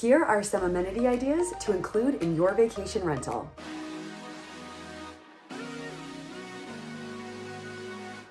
Here are some amenity ideas to include in your vacation rental.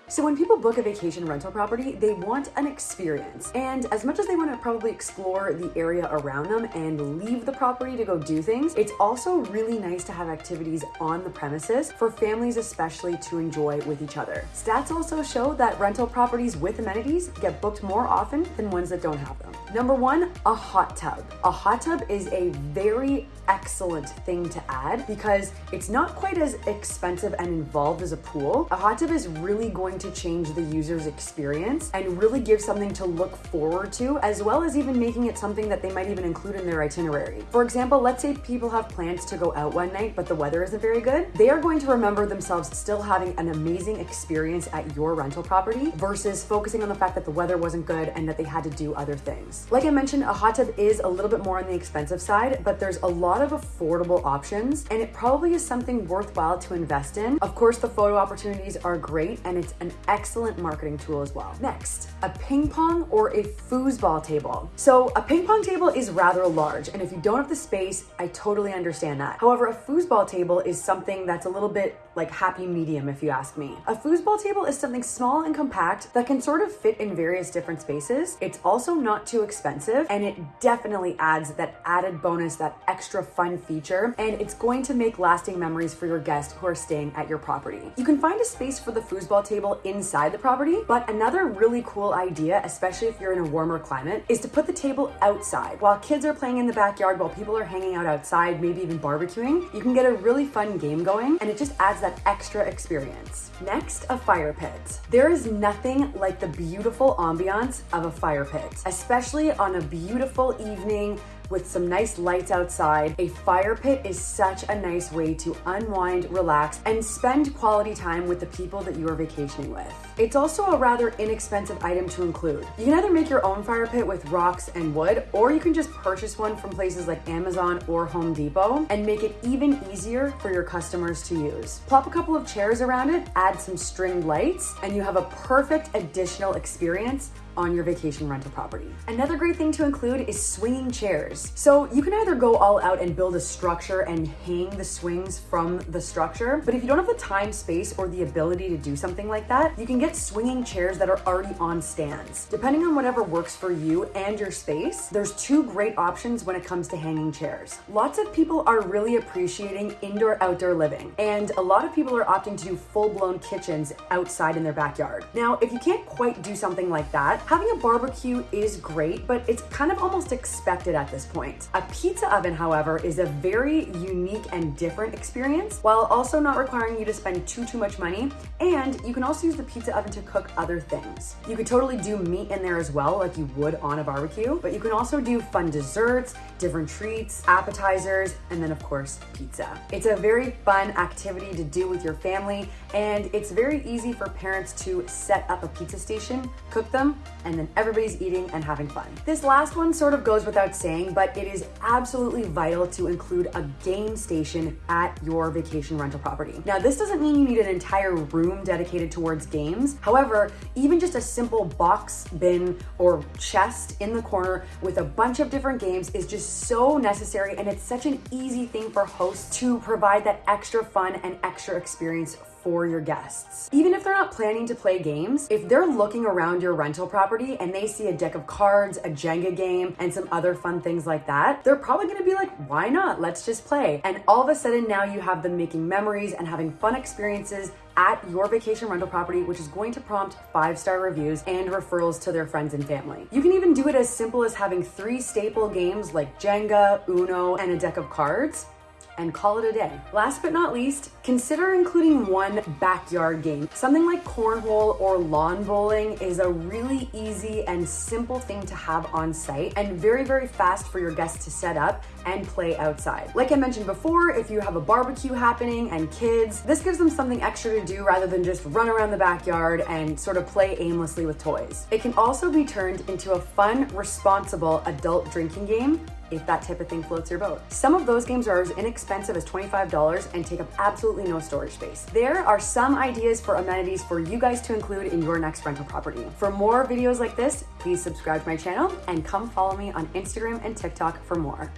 So when people book a vacation rental property, they want an experience. And as much as they want to probably explore the area around them and leave the property to go do things, it's also really nice to have activities on the premises for families especially to enjoy with each other. Stats also show that rental properties with amenities get booked more often than ones that don't have them. Number one, a hot tub. A hot tub is a very excellent thing to add because it's not quite as expensive and involved as a pool. A hot tub is really going to change the user's experience and really give something to look forward to, as well as even making it something that they might even include in their itinerary. For example, let's say people have plans to go out one night, but the weather isn't very good. They are going to remember themselves still having an amazing experience at your rental property versus focusing on the fact that the weather wasn't good and that they had to do other things. Like I mentioned, a hot tub is a little bit more on the expensive side, but there's a lot of affordable options and it probably is something worthwhile to invest in. Of course, the photo opportunities are great and it's an excellent marketing tool as well. Next, a ping pong or a foosball table. So a ping pong table is rather large and if you don't have the space, I totally understand that. However, a foosball table is something that's a little bit like happy medium if you ask me. A foosball table is something small and compact that can sort of fit in various different spaces. It's also not too expensive and it definitely adds that added bonus, that extra fun feature, and it's going to make lasting memories for your guests who are staying at your property. You can find a space for the foosball table inside the property, but another really cool idea, especially if you're in a warmer climate, is to put the table outside. While kids are playing in the backyard, while people are hanging out outside, maybe even barbecuing, you can get a really fun game going and it just adds that extra experience. Next, a fire pit. There is nothing like the beautiful ambiance of a fire pit, especially on a beautiful evening with some nice lights outside. A fire pit is such a nice way to unwind, relax, and spend quality time with the people that you are vacationing with. It's also a rather inexpensive item to include. You can either make your own fire pit with rocks and wood, or you can just purchase one from places like Amazon or Home Depot and make it even easier for your customers to use. Plop a couple of chairs around it, add some string lights, and you have a perfect additional experience on your vacation rental property. Another great thing to include is swinging chairs. So you can either go all out and build a structure and hang the swings from the structure, but if you don't have the time, space, or the ability to do something like that, you can get swinging chairs that are already on stands. Depending on whatever works for you and your space, there's two great options when it comes to hanging chairs. Lots of people are really appreciating indoor-outdoor living, and a lot of people are opting to do full-blown kitchens outside in their backyard. Now, if you can't quite do something like that, Having a barbecue is great, but it's kind of almost expected at this point. A pizza oven, however, is a very unique and different experience while also not requiring you to spend too, too much money. And you can also use the pizza oven to cook other things. You could totally do meat in there as well, like you would on a barbecue, but you can also do fun desserts, different treats, appetizers, and then of course, pizza. It's a very fun activity to do with your family, and it's very easy for parents to set up a pizza station, cook them, and then everybody's eating and having fun. This last one sort of goes without saying, but it is absolutely vital to include a game station at your vacation rental property. Now, this doesn't mean you need an entire room dedicated towards games. However, even just a simple box bin or chest in the corner with a bunch of different games is just so necessary and it's such an easy thing for hosts to provide that extra fun and extra experience for your guests. Even if they're not planning to play games, if they're looking around your rental property and they see a deck of cards, a Jenga game, and some other fun things like that, they're probably gonna be like, why not? Let's just play. And all of a sudden now you have them making memories and having fun experiences at your vacation rental property, which is going to prompt five-star reviews and referrals to their friends and family. You can even do it as simple as having three staple games like Jenga, Uno, and a deck of cards and call it a day. Last but not least, consider including one backyard game. Something like cornhole or lawn bowling is a really easy and simple thing to have on site and very, very fast for your guests to set up and play outside. Like I mentioned before, if you have a barbecue happening and kids, this gives them something extra to do rather than just run around the backyard and sort of play aimlessly with toys. It can also be turned into a fun, responsible adult drinking game if that type of thing floats your boat. Some of those games are as inexpensive as $25 and take up absolutely no storage space. There are some ideas for amenities for you guys to include in your next rental property. For more videos like this, please subscribe to my channel and come follow me on Instagram and TikTok for more.